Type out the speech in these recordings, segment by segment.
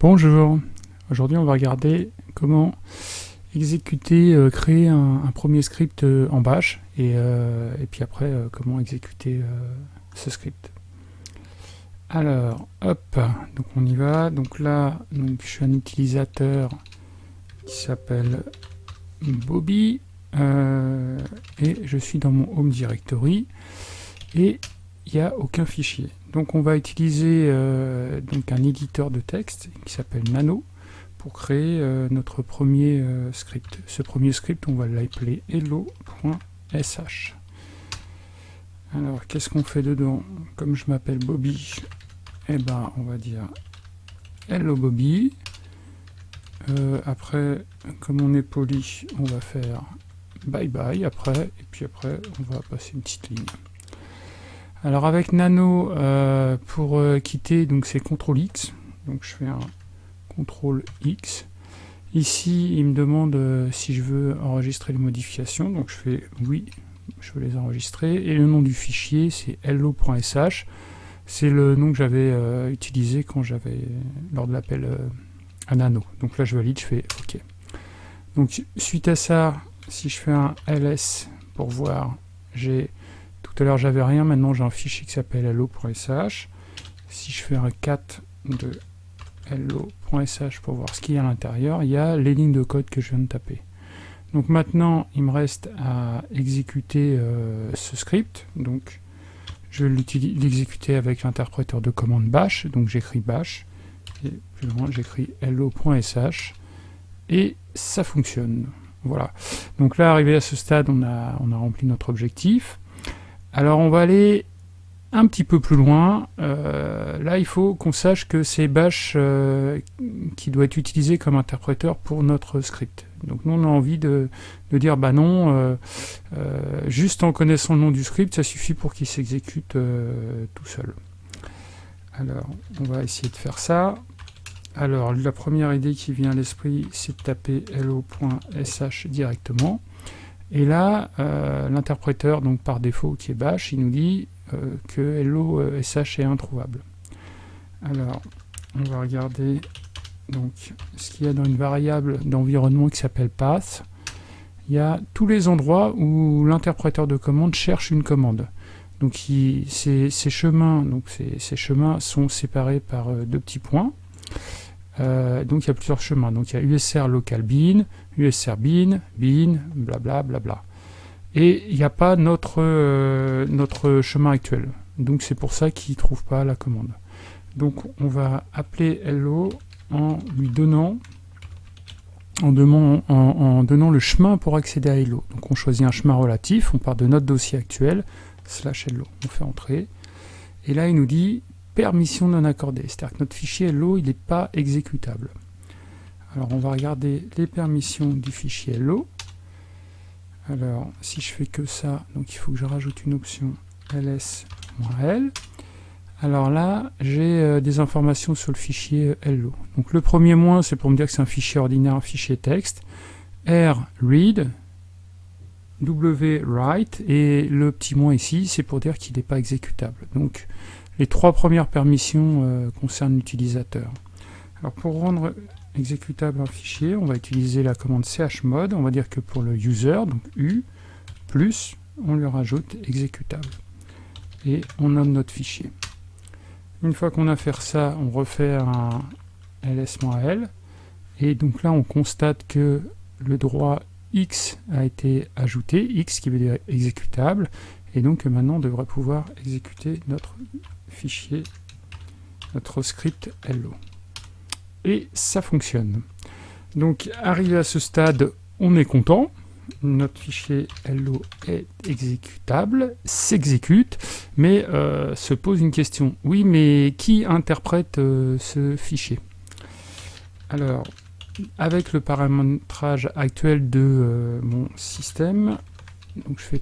Bonjour, aujourd'hui on va regarder comment exécuter, euh, créer un, premier script euh, en bash et, euh, et puis après comment exécuter ce script. Alors, hop, donc on y va. Donc là, je suis un utilisateur qui s'appelle Bobby et je suis dans mon home directory et il n'y a aucun fichier. Donc on va utiliser euh, un éditeur de texte qui s'appelle Nano pour créer euh, notre premier euh, script. Ce premier script, on va l'appeler hello.sh. Alors, qu'est-ce qu'on fait dedans? Comme je m'appelle Bobby, eh ben, on va dire hello Bobby. après, comme on est poli, on va faire bye bye après, et puis après, on va passer une petite ligne. Alors avec Nano, euh, pour euh, quitter, donc c'est CTRL X. Donc je fais un CTRL X. Ici, il me demande euh, si je veux enregistrer les modifications. Donc je fais oui, je veux les enregistrer. Et le nom du fichier, c'est hello.sh. C'est le nom que j'avais utilisé quand j'avais lors de l'appel à Nano. Donc là, je valide, je fais OK. Donc suite à ça, si je fais un ls pour voir, j'ai tout à l'heure, j'avais rien. Maintenant, j'ai un fichier qui s'appelle hello.sh. Si je fais un cat de hello.sh pour voir ce qu'il y a à l'intérieur, il y a les lignes de code que je viens de taper. Donc maintenant, il me reste à exécuter euh, ce script. Donc, je vais l'exécuter avec l'interpréteur de commande bash. Donc, j'écris bash. Et plus loin, j'écris hello.sh. Et ça fonctionne. Voilà. Donc là, arrivé à ce stade, on a, on a rempli notre objectif. Alors on va aller un petit peu plus loin. Euh, là, il faut qu'on sache que c'est Bash euh, qui doit être utilisé comme interpréteur pour notre script. Donc nous, on a envie de, dire, bah non, euh, juste en connaissant le nom du script, ça suffit pour qu'il s'exécute tout seul. Alors, on va essayer de faire ça. Alors, la première idée qui vient à l'esprit, c'est de taper hello.sh directement. Et là, euh, l'interpréteur, donc par défaut, qui est bash, il nous dit euh, que hello sh est introuvable. Alors, on va regarder donc ce qu'il y a dans une variable d'environnement qui s'appelle path. Il y a tous les endroits où l'interpréteur de commande cherche une commande. Donc ces, chemins, donc chemins sont séparés par euh, deux petits points. Euh, donc il y a plusieurs chemins. Donc il y a USR local bin, USR bin, bin, blabla, blabla. Et il n'y a pas notre, euh, notre chemin actuel. Donc c'est pour ça qu'il ne trouve pas la commande. Donc on va appeler hello en lui donnant donnant le chemin pour accéder à hello. Donc on choisit un chemin relatif, on part de notre dossier actuel, slash hello, on fait entrer. Et là il nous dit permission non accordée. C'est-à-dire que notre fichier hello, il n'est pas exécutable. Alors on va regarder les permissions du fichier hello. Alors si je fais que ça, donc il faut que je rajoute une option ls-l. Alors là, j'ai euh, des informations sur le fichier hello. Donc le premier moins, c'est pour me dire que c'est un fichier ordinaire, un fichier texte. R read, W write, et le petit moins ici, c'est pour dire qu'il n'est pas exécutable. Donc les trois premières permissions euh, concernent l'utilisateur. Alors pour rendre exécutable un fichier, on va utiliser la commande chmod. On va dire que pour le user, donc U, plus, on lui rajoute exécutable. Et on nomme notre fichier. Une fois qu'on a fait ça, on refait un ls-l. Et donc là, on constate que le droit X a été ajouté, X qui veut dire exécutable, et donc maintenant on devrait pouvoir exécuter notre fichier, notre script hello. Et ça fonctionne. Donc arrivé à ce stade, on est content. Notre fichier hello est exécutable, s'exécute, mais euh, se pose une question. Oui, mais qui interprète euh, ce fichier? Alors, avec le paramétrage actuel de euh, mon système, donc je fais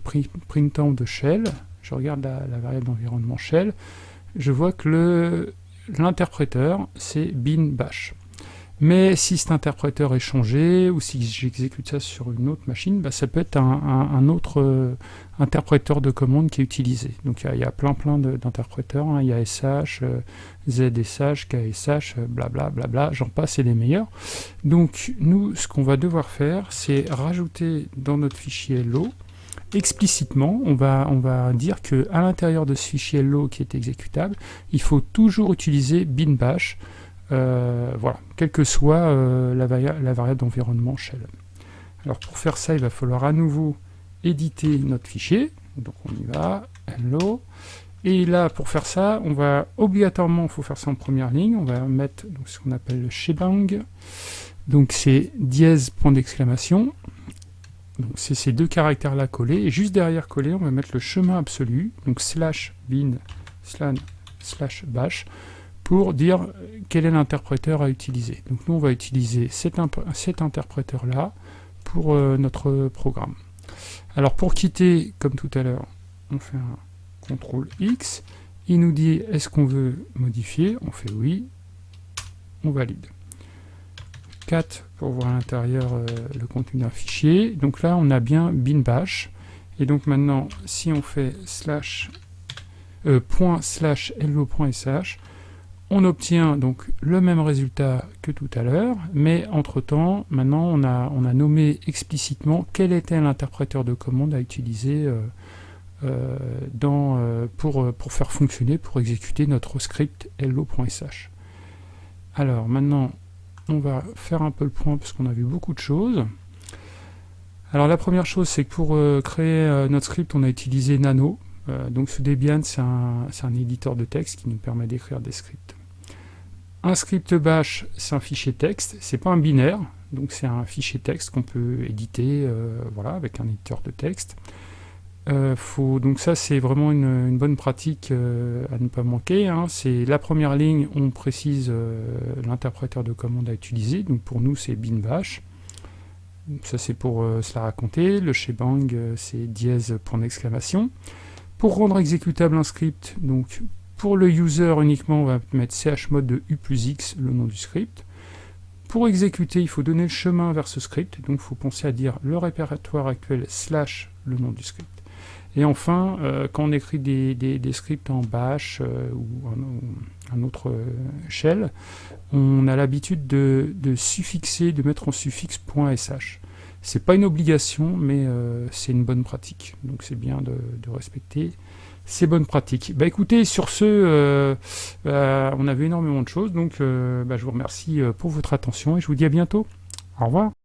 printemps de shell, je regarde la variable d'environnement shell, je vois que l'interpréteur, c'est bin bash. Mais si cet interpréteur est changé, ou si j'exécute ça sur une autre machine, bah, ça peut être un, autre euh, interpréteur de commande qui est utilisé. Donc il y, a plein plein d'interpréteurs, il y a SH, ZSH, KSH, blablabla, bla, bla, j'en passe et les meilleurs. Donc nous, ce qu'on va devoir faire, c'est rajouter dans notre fichier Hello, explicitement, on va, on va dire que à l'intérieur de ce fichier Hello qui est exécutable, il faut toujours utiliser binbash, euh, voilà, quelle que soit euh, la, variable d'environnement shell. Alors pour faire ça, il va falloir à nouveau éditer notre fichier. Donc on y va, hello. Et là, pour faire ça, on va obligatoirement, il faut faire ça en première ligne, on va mettre ce qu'on appelle le shebang. Donc c'est dièse point d'exclamation. Donc c'est ces deux caractères-là collés. Et juste derrière collé, on va mettre le chemin absolu, donc slash bin slash bash pour dire quel est l'interpréteur à utiliser. Donc nous, on va utiliser cet, interpréteur-là pour euh, notre programme. Alors pour quitter, comme tout à l'heure, on fait un CTRL X. Il nous dit est-ce qu'on veut modifier? On fait oui. On valide. 4 pour voir à l'intérieur euh, le contenu d'un fichier. Donc là, on a bien bin bash. Et donc maintenant, si on fait slash euh, hello.sh, on obtient donc le même résultat que tout à l'heure, mais entre-temps, maintenant, on a, on a nommé explicitement quel était l'interpréteur de commande à utiliser euh, pour, pour faire fonctionner, pour exécuter notre script hello.sh. Alors maintenant, on va faire un peu le point parce qu'on a vu beaucoup de choses. Alors la première chose, c'est que pour créer notre script, on a utilisé Nano. donc ce Debian, c'est un, un éditeur de texte qui nous permet d'écrire des scripts. Un script bash, c'est un fichier texte, c'est pas un binaire, donc c'est un fichier texte qu'on peut éditer euh, voilà, avec un éditeur de texte. Euh, faut, donc ça c'est vraiment une, bonne pratique euh, à ne pas manquer. Hein. C'est la première ligne, on précise l'interpréteur de commande à utiliser. Donc pour nous c'est bin bash. Ça c'est pour se la raconter. Le shebang c'est dièse. Pour rendre exécutable un script, donc pour le user uniquement, on va mettre chmod de u plus x, le nom du script. Pour exécuter, il faut donner le chemin vers ce script, donc il faut penser à dire le répertoire actuel slash le nom du script. Et enfin, euh, quand on écrit des, scripts en bash euh, ou un, autre euh, shell, on a l'habitude de, suffixer, de mettre en suffixe .sh. C'est pas une obligation, mais c'est une bonne pratique, donc c'est bien de respecter c'est bonne pratique. Bah écoutez, sur ce, euh, euh, on a vu énormément de choses, donc euh, bah, je vous remercie pour votre attention et je vous dis à bientôt. Au revoir.